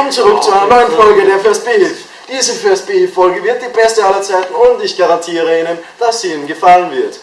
Willkommen zurück zu einer neuen Folge der First Beef. Diese First Beef Folge wird die beste aller Zeiten und ich garantiere Ihnen, dass sie Ihnen gefallen wird.